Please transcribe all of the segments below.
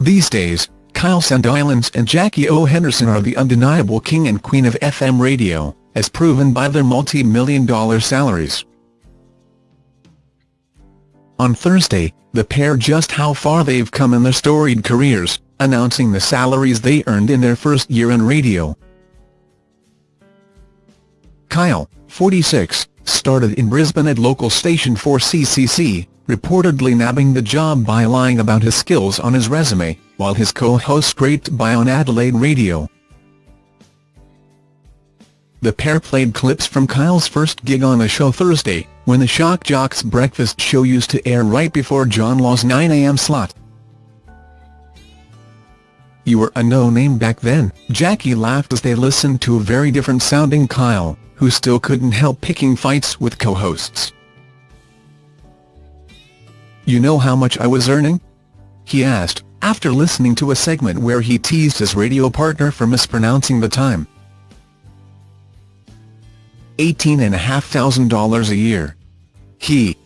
These days, Kyle Sandilands and Jackie O. Henderson are the undeniable king and queen of FM radio, as proven by their multi-million dollar salaries. On Thursday, the pair just how far they've come in their storied careers, announcing the salaries they earned in their first year in radio. Kyle, 46, started in Brisbane at local station 4CCC, reportedly nabbing the job by lying about his skills on his resume, while his co-host scraped by on Adelaide Radio. The pair played clips from Kyle's first gig on the show Thursday, when the Shock Jocks breakfast show used to air right before John Laws' 9am slot. You were a no-name back then, Jackie laughed as they listened to a very different sounding Kyle, who still couldn't help picking fights with co-hosts. You know how much I was earning? He asked, after listening to a segment where he teased his radio partner for mispronouncing the time. $18,500 a year. He.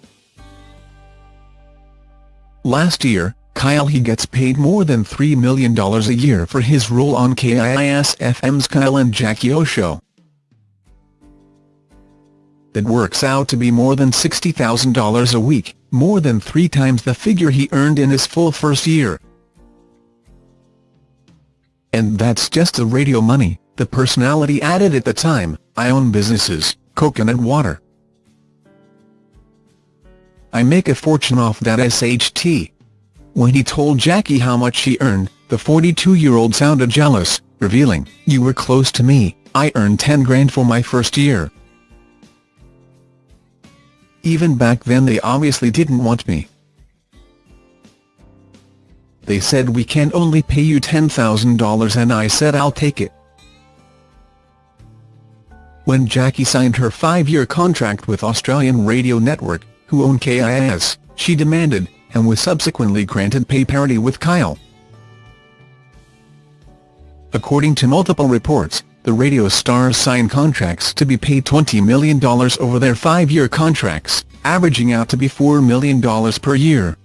Last year, Kyle he gets paid more than $3 million a year for his role on KIIS-FM's Kyle and Jackie O Show. That works out to be more than $60,000 a week, more than three times the figure he earned in his full first year. And that's just the radio money, the personality added at the time, I own businesses, coconut water. I make a fortune off that SHT. When he told Jackie how much he earned, the 42-year-old sounded jealous, revealing, You were close to me, I earned 10 grand for my first year. Even back then they obviously didn't want me. They said we can only pay you $10,000 and I said I'll take it. When Jackie signed her five-year contract with Australian Radio Network, who own KIIS, she demanded, and was subsequently granted pay parity with Kyle. According to multiple reports, the radio stars signed contracts to be paid $20 million over their five-year contracts, averaging out to be $4 million per year.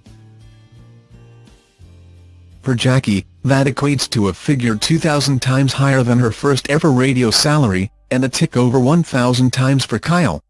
For Jackie, that equates to a figure 2,000 times higher than her first ever radio salary, and a tick over 1,000 times for Kyle.